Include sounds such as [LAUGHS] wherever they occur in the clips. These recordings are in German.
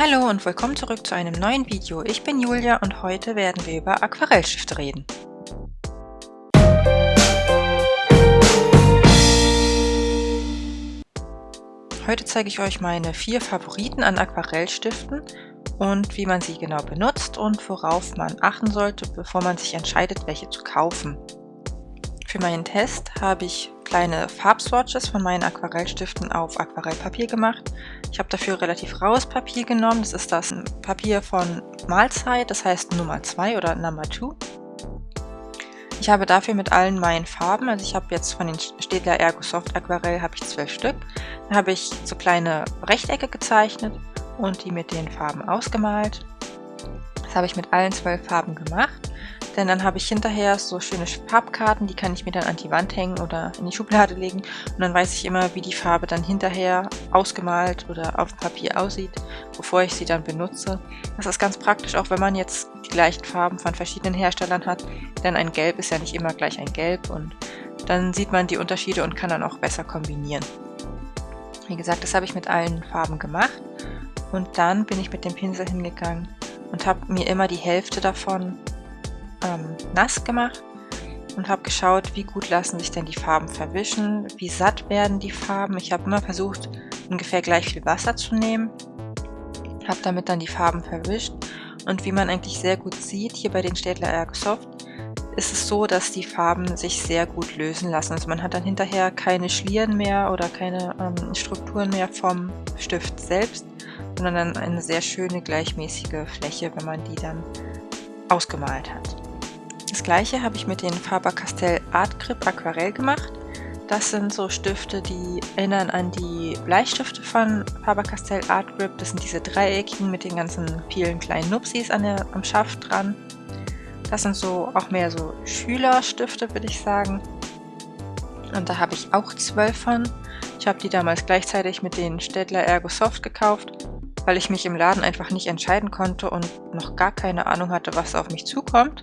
Hallo und willkommen zurück zu einem neuen Video. Ich bin Julia und heute werden wir über Aquarellstifte reden. Heute zeige ich euch meine vier Favoriten an Aquarellstiften und wie man sie genau benutzt und worauf man achten sollte, bevor man sich entscheidet, welche zu kaufen. Für meinen Test habe ich kleine Farbswatches von meinen Aquarellstiften auf Aquarellpapier gemacht. Ich habe dafür relativ raues Papier genommen. Das ist das Papier von Mahlzeit, das heißt Nummer 2 oder Number 2. Ich habe dafür mit allen meinen Farben, also ich habe jetzt von den Städtler Ergo Soft Aquarell habe ich zwölf Stück. Da habe ich so kleine Rechtecke gezeichnet und die mit den Farben ausgemalt. Das habe ich mit allen zwölf Farben gemacht. Denn dann habe ich hinterher so schöne Farbkarten, die kann ich mir dann an die Wand hängen oder in die Schublade legen. Und dann weiß ich immer, wie die Farbe dann hinterher ausgemalt oder auf Papier aussieht, bevor ich sie dann benutze. Das ist ganz praktisch, auch wenn man jetzt die gleichen Farben von verschiedenen Herstellern hat. Denn ein Gelb ist ja nicht immer gleich ein Gelb und dann sieht man die Unterschiede und kann dann auch besser kombinieren. Wie gesagt, das habe ich mit allen Farben gemacht. Und dann bin ich mit dem Pinsel hingegangen und habe mir immer die Hälfte davon ähm, nass gemacht und habe geschaut, wie gut lassen sich denn die Farben verwischen, wie satt werden die Farben. Ich habe immer versucht, ungefähr gleich viel Wasser zu nehmen, habe damit dann die Farben verwischt und wie man eigentlich sehr gut sieht, hier bei den Städtler Airsoft, ist es so, dass die Farben sich sehr gut lösen lassen. Also man hat dann hinterher keine Schlieren mehr oder keine ähm, Strukturen mehr vom Stift selbst, sondern dann eine sehr schöne gleichmäßige Fläche, wenn man die dann ausgemalt hat. Das gleiche habe ich mit den Faber-Castell Art Grip Aquarell gemacht. Das sind so Stifte, die erinnern an die Bleistifte von Faber-Castell Art Grip. Das sind diese dreieckigen mit den ganzen vielen kleinen Nupsis an der, am Schaft dran. Das sind so auch mehr so Schülerstifte, würde ich sagen. Und da habe ich auch zwölf von. Ich habe die damals gleichzeitig mit den Städtler Ergo Soft gekauft, weil ich mich im Laden einfach nicht entscheiden konnte und noch gar keine Ahnung hatte, was auf mich zukommt.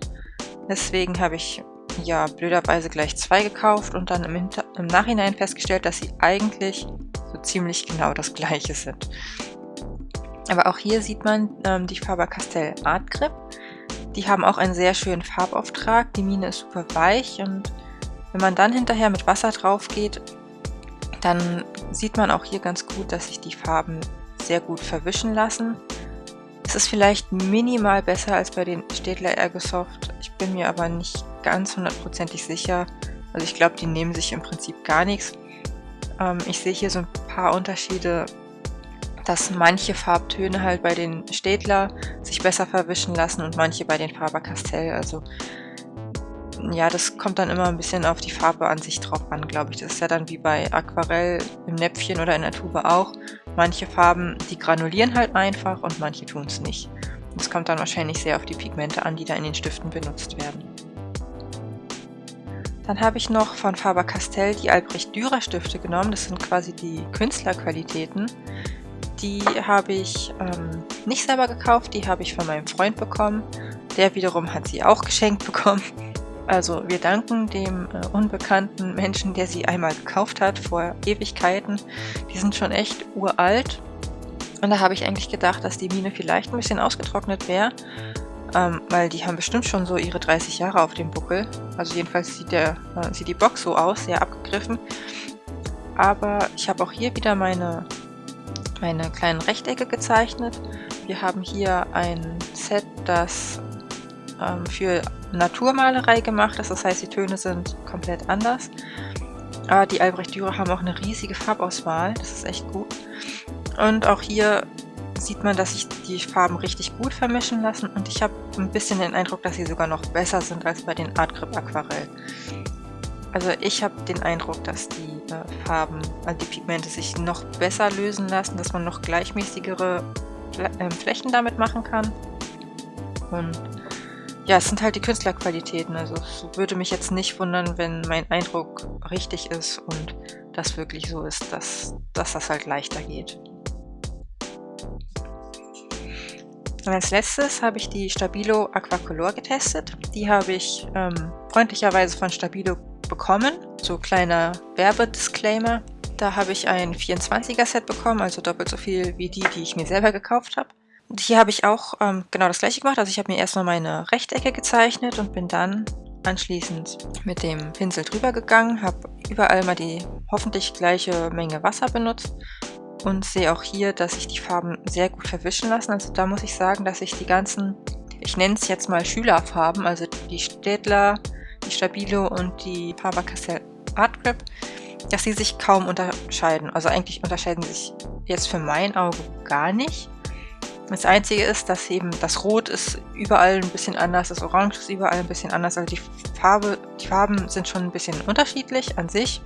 Deswegen habe ich ja blöderweise gleich zwei gekauft und dann im, im Nachhinein festgestellt, dass sie eigentlich so ziemlich genau das gleiche sind. Aber auch hier sieht man ähm, die Faber-Castell Art Grip. Die haben auch einen sehr schönen Farbauftrag. Die Mine ist super weich und wenn man dann hinterher mit Wasser drauf geht, dann sieht man auch hier ganz gut, dass sich die Farben sehr gut verwischen lassen. Es ist vielleicht minimal besser als bei den Städtler Ergosoft. Bin mir aber nicht ganz hundertprozentig sicher. Also ich glaube, die nehmen sich im Prinzip gar nichts. Ähm, ich sehe hier so ein paar Unterschiede, dass manche Farbtöne halt bei den Städtler sich besser verwischen lassen und manche bei den Faber-Castell. Also ja, das kommt dann immer ein bisschen auf die Farbe an sich drauf an, glaube ich. Das ist ja dann wie bei Aquarell im Näpfchen oder in der Tube auch. Manche Farben, die granulieren halt einfach und manche tun es nicht. Das kommt dann wahrscheinlich sehr auf die Pigmente an, die da in den Stiften benutzt werden. Dann habe ich noch von Faber-Castell die Albrecht Dürer Stifte genommen. Das sind quasi die Künstlerqualitäten. Die habe ich ähm, nicht selber gekauft, die habe ich von meinem Freund bekommen. Der wiederum hat sie auch geschenkt bekommen. [LAUGHS] Also wir danken dem äh, unbekannten Menschen, der sie einmal gekauft hat vor Ewigkeiten. Die sind schon echt uralt. Und da habe ich eigentlich gedacht, dass die Mine vielleicht ein bisschen ausgetrocknet wäre. Ähm, weil die haben bestimmt schon so ihre 30 Jahre auf dem Buckel. Also jedenfalls sieht, der, äh, sieht die Box so aus, sehr abgegriffen. Aber ich habe auch hier wieder meine, meine kleinen Rechtecke gezeichnet. Wir haben hier ein Set, das ähm, für Naturmalerei gemacht ist. Das heißt, die Töne sind komplett anders. Aber die Albrecht Dürer haben auch eine riesige Farbauswahl. Das ist echt gut. Und auch hier sieht man, dass sich die Farben richtig gut vermischen lassen. Und ich habe ein bisschen den Eindruck, dass sie sogar noch besser sind als bei den Art Grip Aquarell. Also ich habe den Eindruck, dass die äh, Farben, also die Pigmente sich noch besser lösen lassen, dass man noch gleichmäßigere Fl äh, Flächen damit machen kann. Und ja, es sind halt die Künstlerqualitäten. Also es würde mich jetzt nicht wundern, wenn mein Eindruck richtig ist und das wirklich so ist, dass, dass das halt leichter geht. Und als letztes habe ich die Stabilo Aquacolor getestet. Die habe ich ähm, freundlicherweise von Stabilo bekommen. So kleiner Werbedisclaimer. Da habe ich ein 24er Set bekommen, also doppelt so viel wie die, die ich mir selber gekauft habe. Hier habe ich auch ähm, genau das gleiche gemacht. Also ich habe mir erstmal meine Rechtecke gezeichnet und bin dann anschließend mit dem Pinsel drüber gegangen, habe überall mal die hoffentlich gleiche Menge Wasser benutzt und sehe auch hier, dass sich die Farben sehr gut verwischen lassen. Also da muss ich sagen, dass ich die ganzen, ich nenne es jetzt mal Schülerfarben, also die Städtler, die Stabilo und die Faber-Castell Art Grip, dass sie sich kaum unterscheiden. Also eigentlich unterscheiden sie sich jetzt für mein Auge gar nicht. Das Einzige ist, dass eben das Rot ist überall ein bisschen anders, das Orange ist überall ein bisschen anders. Also die, Farbe, die Farben sind schon ein bisschen unterschiedlich an sich.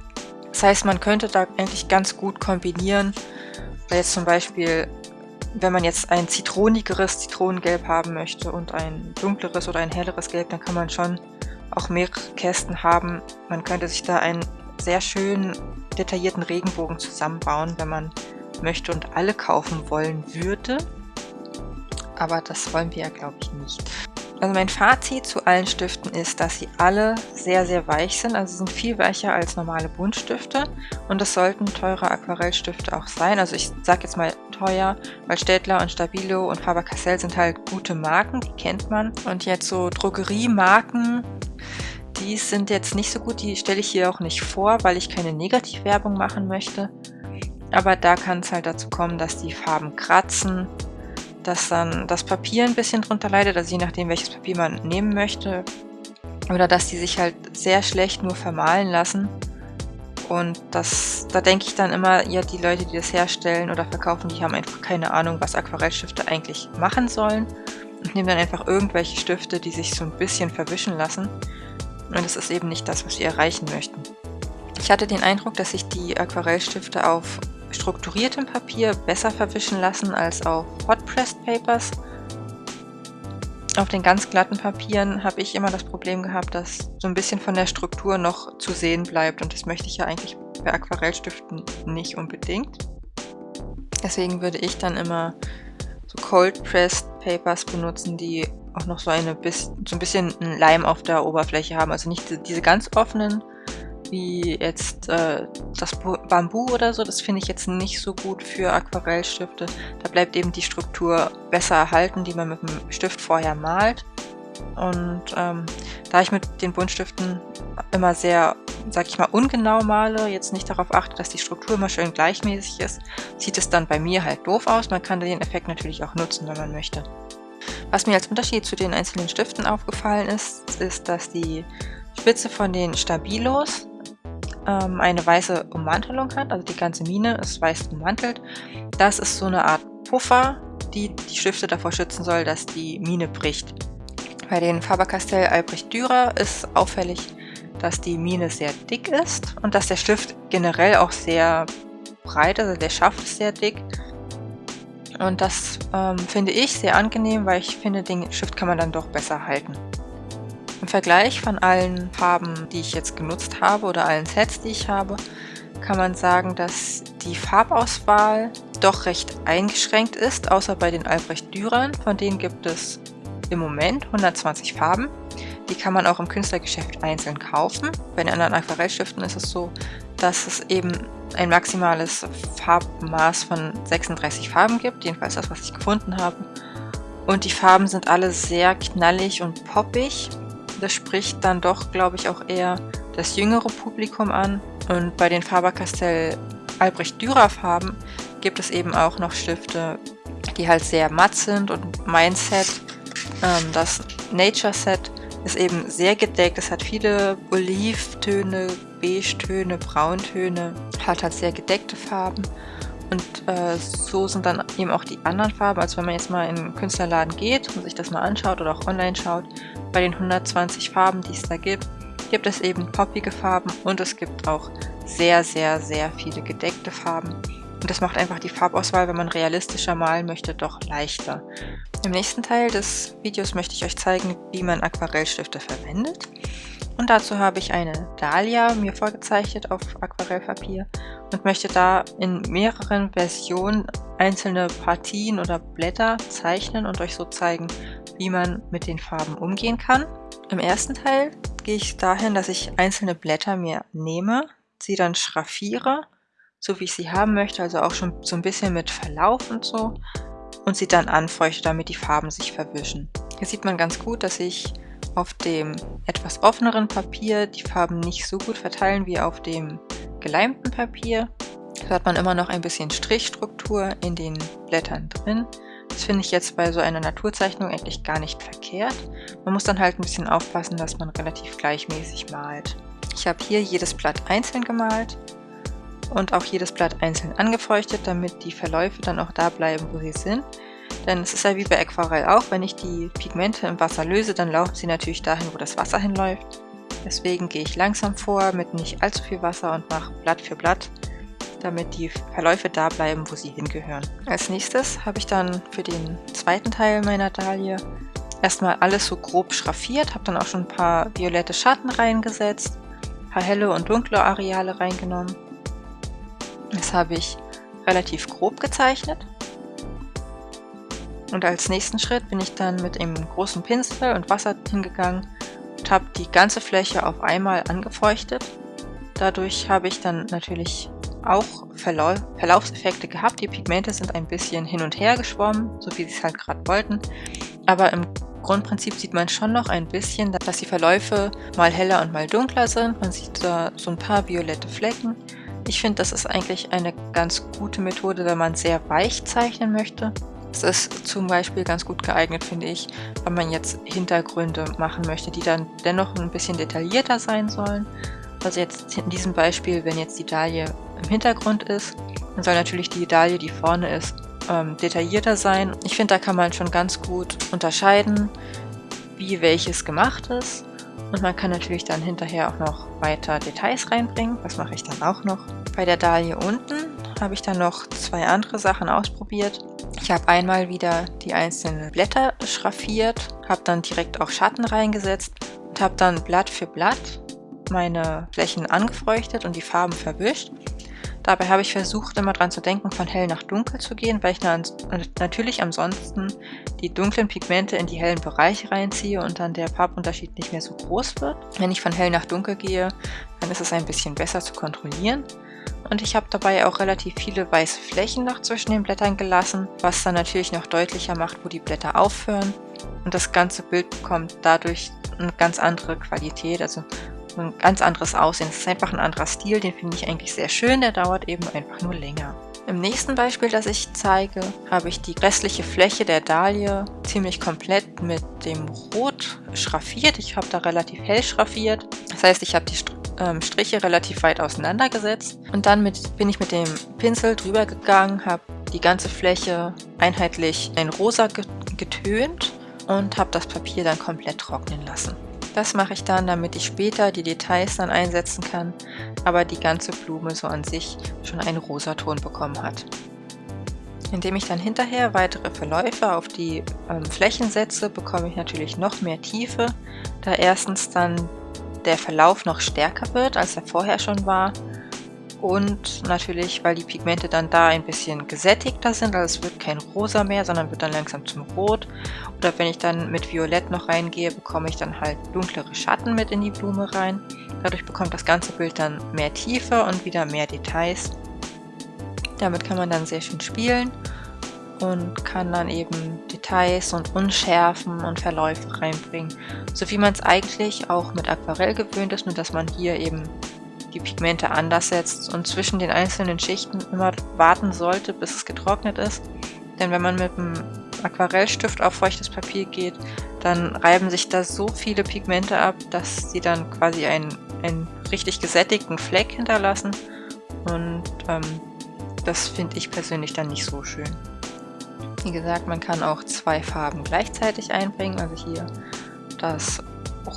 Das heißt, man könnte da eigentlich ganz gut kombinieren, weil jetzt zum Beispiel, wenn man jetzt ein zitronigeres Zitronengelb haben möchte und ein dunkleres oder ein helleres Gelb, dann kann man schon auch mehrere Kästen haben. Man könnte sich da einen sehr schönen detaillierten Regenbogen zusammenbauen, wenn man möchte und alle kaufen wollen würde aber das wollen wir ja, glaube ich, nicht. Also mein Fazit zu allen Stiften ist, dass sie alle sehr, sehr weich sind. Also sie sind viel weicher als normale Buntstifte und das sollten teure Aquarellstifte auch sein. Also ich sage jetzt mal teuer, weil Städtler und Stabilo und Faber-Castell sind halt gute Marken, die kennt man. Und jetzt so Drogeriemarken, die sind jetzt nicht so gut, die stelle ich hier auch nicht vor, weil ich keine Negativwerbung machen möchte. Aber da kann es halt dazu kommen, dass die Farben kratzen dass dann das Papier ein bisschen drunter leidet, also je nachdem, welches Papier man nehmen möchte. Oder dass die sich halt sehr schlecht nur vermalen lassen. Und das, da denke ich dann immer, ja, die Leute, die das herstellen oder verkaufen, die haben einfach keine Ahnung, was Aquarellstifte eigentlich machen sollen. Und nehmen dann einfach irgendwelche Stifte, die sich so ein bisschen verwischen lassen. Und das ist eben nicht das, was wir erreichen möchten. Ich hatte den Eindruck, dass sich die Aquarellstifte auf strukturiertem Papier besser verwischen lassen als auf Hot Pressed Papers. Auf den ganz glatten Papieren habe ich immer das Problem gehabt, dass so ein bisschen von der Struktur noch zu sehen bleibt und das möchte ich ja eigentlich bei Aquarellstiften nicht unbedingt. Deswegen würde ich dann immer so Cold Pressed Papers benutzen, die auch noch so, eine, so ein bisschen Leim auf der Oberfläche haben. Also nicht diese ganz offenen, wie jetzt äh, das Bambu oder so. Das finde ich jetzt nicht so gut für Aquarellstifte. Da bleibt eben die Struktur besser erhalten, die man mit dem Stift vorher malt. Und ähm, da ich mit den Buntstiften immer sehr, sag ich mal, ungenau male, jetzt nicht darauf achte, dass die Struktur immer schön gleichmäßig ist, sieht es dann bei mir halt doof aus. Man kann den Effekt natürlich auch nutzen, wenn man möchte. Was mir als Unterschied zu den einzelnen Stiften aufgefallen ist, ist, dass die Spitze von den Stabilos ähm, eine weiße Ummantelung hat, also die ganze Mine ist weiß ummantelt. Das ist so eine Art Puffer, die die Stifte davor schützen soll, dass die Mine bricht. Bei den Faber-Castell Albrecht Dürer ist auffällig, dass die Mine sehr dick ist und dass der Stift generell auch sehr breit, also der Schaft ist sehr dick. Und das ähm, finde ich sehr angenehm, weil ich finde, den Stift kann man dann doch besser halten. Im Vergleich von allen Farben, die ich jetzt genutzt habe oder allen Sets, die ich habe, kann man sagen, dass die Farbauswahl doch recht eingeschränkt ist, außer bei den Albrecht Dürern. Von denen gibt es im Moment 120 Farben. Die kann man auch im Künstlergeschäft einzeln kaufen. Bei den anderen Aquarellstiften ist es so, dass es eben ein maximales Farbmaß von 36 Farben gibt, jedenfalls das, was ich gefunden habe. Und die Farben sind alle sehr knallig und poppig. Das spricht dann doch, glaube ich, auch eher das jüngere Publikum an. Und bei den Faber-Castell Albrecht Dürer Farben gibt es eben auch noch Stifte, die halt sehr matt sind und mein Set, ähm, das Nature Set, ist eben sehr gedeckt. Es hat viele Olivtöne, Beige-Töne, Brauntöne, hat halt sehr gedeckte Farben. Und äh, so sind dann eben auch die anderen Farben. Also wenn man jetzt mal in einen Künstlerladen geht und sich das mal anschaut oder auch online schaut, bei den 120 Farben, die es da gibt, gibt es eben poppige Farben und es gibt auch sehr, sehr, sehr viele gedeckte Farben. Und das macht einfach die Farbauswahl, wenn man realistischer malen möchte, doch leichter. Im nächsten Teil des Videos möchte ich euch zeigen, wie man Aquarellstifte verwendet. Und dazu habe ich eine Dahlia mir vorgezeichnet auf Aquarellpapier und möchte da in mehreren Versionen einzelne Partien oder Blätter zeichnen und euch so zeigen, wie man mit den Farben umgehen kann. Im ersten Teil gehe ich dahin, dass ich einzelne Blätter mir nehme, sie dann schraffiere, so wie ich sie haben möchte, also auch schon so ein bisschen mit Verlauf und so. und sie dann anfeuchte, damit die Farben sich verwischen. Hier sieht man ganz gut, dass ich auf dem etwas offeneren Papier die Farben nicht so gut verteilen wie auf dem geleimten Papier. Da hat man immer noch ein bisschen Strichstruktur in den Blättern drin. Das finde ich jetzt bei so einer Naturzeichnung eigentlich gar nicht verkehrt. Man muss dann halt ein bisschen aufpassen, dass man relativ gleichmäßig malt. Ich habe hier jedes Blatt einzeln gemalt und auch jedes Blatt einzeln angefeuchtet, damit die Verläufe dann auch da bleiben, wo sie sind. Denn es ist ja wie bei Aquarell auch, wenn ich die Pigmente im Wasser löse, dann laufen sie natürlich dahin, wo das Wasser hinläuft. Deswegen gehe ich langsam vor mit nicht allzu viel Wasser und mache Blatt für Blatt, damit die Verläufe da bleiben, wo sie hingehören. Als nächstes habe ich dann für den zweiten Teil meiner Dahlie erstmal alles so grob schraffiert, habe dann auch schon ein paar violette Schatten reingesetzt, ein paar helle und dunkle Areale reingenommen. Das habe ich relativ grob gezeichnet. Und als nächsten Schritt bin ich dann mit einem großen Pinsel und Wasser hingegangen und habe die ganze Fläche auf einmal angefeuchtet. Dadurch habe ich dann natürlich auch Verlau Verlaufseffekte gehabt. Die Pigmente sind ein bisschen hin und her geschwommen, so wie sie es halt gerade wollten. Aber im Grundprinzip sieht man schon noch ein bisschen, dass die Verläufe mal heller und mal dunkler sind. Man sieht da so ein paar violette Flecken. Ich finde, das ist eigentlich eine ganz gute Methode, wenn man sehr weich zeichnen möchte. Es ist zum Beispiel ganz gut geeignet, finde ich, wenn man jetzt Hintergründe machen möchte, die dann dennoch ein bisschen detaillierter sein sollen. Also jetzt in diesem Beispiel, wenn jetzt die Dahlie im Hintergrund ist, dann soll natürlich die Dahlie, die vorne ist, ähm, detaillierter sein. Ich finde, da kann man schon ganz gut unterscheiden, wie welches gemacht ist. Und man kann natürlich dann hinterher auch noch weiter Details reinbringen. Das mache ich dann auch noch. Bei der Dahlie unten habe ich dann noch zwei andere Sachen ausprobiert. Ich habe einmal wieder die einzelnen Blätter schraffiert, habe dann direkt auch Schatten reingesetzt und habe dann Blatt für Blatt meine Flächen angefeuchtet und die Farben verwischt. Dabei habe ich versucht, immer dran zu denken, von hell nach dunkel zu gehen, weil ich natürlich ansonsten die dunklen Pigmente in die hellen Bereiche reinziehe und dann der Farbunterschied nicht mehr so groß wird. Wenn ich von hell nach dunkel gehe, dann ist es ein bisschen besser zu kontrollieren. Und ich habe dabei auch relativ viele weiße Flächen noch zwischen den Blättern gelassen, was dann natürlich noch deutlicher macht, wo die Blätter aufhören. Und das ganze Bild bekommt dadurch eine ganz andere Qualität, also ein ganz anderes Aussehen. Es ist einfach ein anderer Stil, den finde ich eigentlich sehr schön, der dauert eben einfach nur länger. Im nächsten Beispiel, das ich zeige, habe ich die restliche Fläche der Dahlie ziemlich komplett mit dem Rot schraffiert. Ich habe da relativ hell schraffiert. Das heißt, ich habe die ähm, Striche relativ weit auseinandergesetzt. Und dann mit, bin ich mit dem Pinsel drüber gegangen, habe die ganze Fläche einheitlich in rosa getönt und habe das Papier dann komplett trocknen lassen. Das mache ich dann, damit ich später die Details dann einsetzen kann, aber die ganze Blume so an sich schon einen Rosaton bekommen hat. Indem ich dann hinterher weitere Verläufe auf die ähm, Flächen setze, bekomme ich natürlich noch mehr Tiefe, da erstens dann der Verlauf noch stärker wird, als er vorher schon war. Und natürlich, weil die Pigmente dann da ein bisschen gesättigter sind, also es wird kein Rosa mehr, sondern wird dann langsam zum Rot. Oder wenn ich dann mit Violett noch reingehe, bekomme ich dann halt dunklere Schatten mit in die Blume rein. Dadurch bekommt das ganze Bild dann mehr Tiefe und wieder mehr Details. Damit kann man dann sehr schön spielen und kann dann eben Details und Unschärfen und Verläufe reinbringen. So wie man es eigentlich auch mit Aquarell gewöhnt ist, nur dass man hier eben die Pigmente anders setzt und zwischen den einzelnen Schichten immer warten sollte, bis es getrocknet ist. Denn wenn man mit einem Aquarellstift auf feuchtes Papier geht, dann reiben sich da so viele Pigmente ab, dass sie dann quasi einen, einen richtig gesättigten Fleck hinterlassen. Und ähm, das finde ich persönlich dann nicht so schön. Wie gesagt, man kann auch zwei Farben gleichzeitig einbringen, also hier das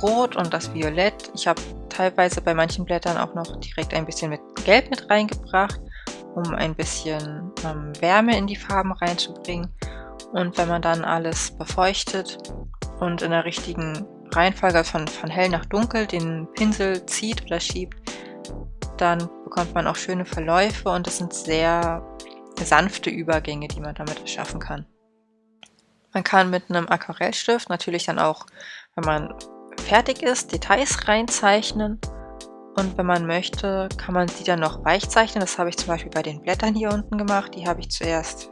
Rot und das Violett. Ich habe teilweise bei manchen Blättern auch noch direkt ein bisschen mit Gelb mit reingebracht, um ein bisschen ähm, Wärme in die Farben reinzubringen. Und wenn man dann alles befeuchtet und in der richtigen Reihenfolge von, von hell nach dunkel den Pinsel zieht oder schiebt, dann bekommt man auch schöne Verläufe und es sind sehr sanfte Übergänge, die man damit erschaffen kann. Man kann mit einem Aquarellstift natürlich dann auch, wenn man fertig ist, Details reinzeichnen. Und wenn man möchte, kann man sie dann noch weich zeichnen. Das habe ich zum Beispiel bei den Blättern hier unten gemacht. Die habe ich zuerst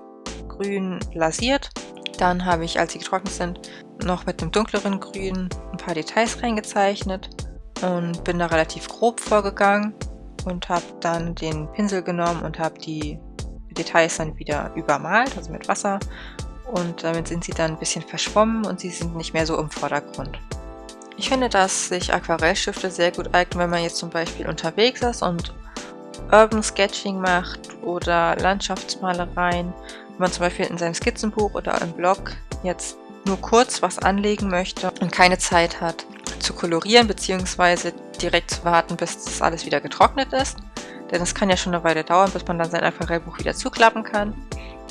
grün lasiert. Dann habe ich, als sie getrocknet sind, noch mit dem dunkleren Grün ein paar Details reingezeichnet und bin da relativ grob vorgegangen und habe dann den Pinsel genommen und habe die Details dann wieder übermalt, also mit Wasser. Und damit sind sie dann ein bisschen verschwommen und sie sind nicht mehr so im Vordergrund. Ich finde, dass sich Aquarellstifte sehr gut eignen, wenn man jetzt zum Beispiel unterwegs ist und Urban Sketching macht oder Landschaftsmalereien. Wenn man zum Beispiel in seinem Skizzenbuch oder im Blog jetzt nur kurz was anlegen möchte und keine Zeit hat zu kolorieren bzw. direkt zu warten, bis das alles wieder getrocknet ist. Denn es kann ja schon eine Weile dauern, bis man dann sein Aquarellbuch wieder zuklappen kann.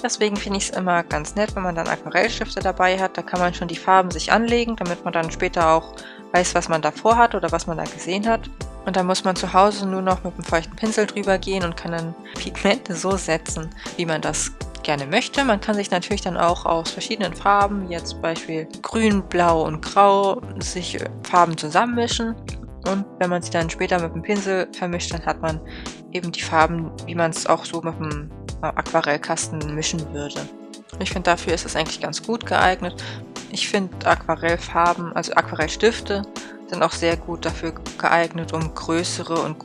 Deswegen finde ich es immer ganz nett, wenn man dann Aquarellstifte dabei hat. Da kann man schon die Farben sich anlegen, damit man dann später auch weiß, was man davor hat oder was man da gesehen hat. Und dann muss man zu Hause nur noch mit einem feuchten Pinsel drüber gehen und kann dann Pigmente so setzen, wie man das gerne möchte. Man kann sich natürlich dann auch aus verschiedenen Farben, jetzt Beispiel grün, blau und grau, sich Farben zusammenmischen. Und wenn man sie dann später mit dem Pinsel vermischt, dann hat man eben die Farben, wie man es auch so mit dem Aquarellkasten mischen würde. Ich finde, dafür ist es eigentlich ganz gut geeignet. Ich finde Aquarellfarben, also Aquarellstifte, sind auch sehr gut dafür geeignet, um größere und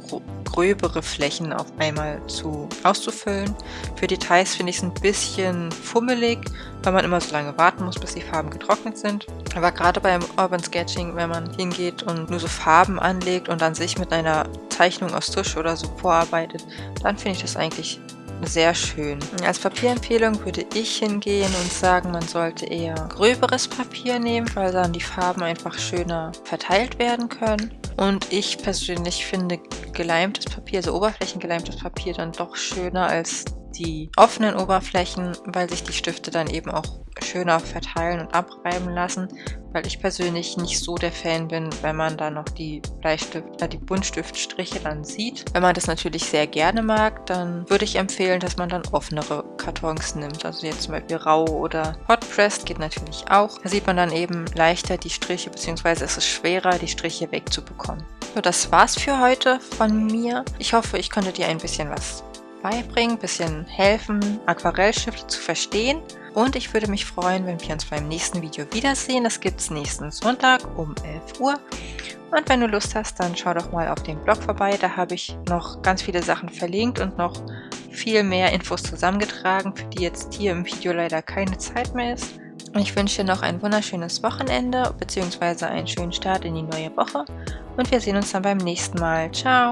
gröbere Flächen auf einmal zu auszufüllen. Für Details finde ich es ein bisschen fummelig, weil man immer so lange warten muss, bis die Farben getrocknet sind. Aber gerade beim Urban Sketching, wenn man hingeht und nur so Farben anlegt und dann sich mit einer Zeichnung aus Tusch oder so vorarbeitet, dann finde ich das eigentlich sehr schön. Als Papierempfehlung würde ich hingehen und sagen, man sollte eher gröberes Papier nehmen, weil dann die Farben einfach schöner verteilt werden können. Und ich persönlich finde geleimtes Papier, also oberflächengeleimtes Papier, dann doch schöner als die offenen Oberflächen, weil sich die Stifte dann eben auch schöner verteilen und abreiben lassen, weil ich persönlich nicht so der Fan bin, wenn man da noch die Bleistift, äh, die Buntstiftstriche dann sieht. Wenn man das natürlich sehr gerne mag, dann würde ich empfehlen, dass man dann offenere Kartons nimmt. Also jetzt zum Beispiel rau oder Hot Pressed geht natürlich auch. Da sieht man dann eben leichter die Striche, beziehungsweise es ist schwerer, die Striche wegzubekommen. So, das war's für heute von mir. Ich hoffe, ich konnte dir ein bisschen was beibringen, bisschen helfen, Aquarellstifte zu verstehen. Und ich würde mich freuen, wenn wir uns beim nächsten Video wiedersehen. Das gibt es nächsten Sonntag um 11 Uhr. Und wenn du Lust hast, dann schau doch mal auf dem Blog vorbei. Da habe ich noch ganz viele Sachen verlinkt und noch viel mehr Infos zusammengetragen, für die jetzt hier im Video leider keine Zeit mehr ist. Und ich wünsche dir noch ein wunderschönes Wochenende bzw. einen schönen Start in die neue Woche. Und wir sehen uns dann beim nächsten Mal. Ciao!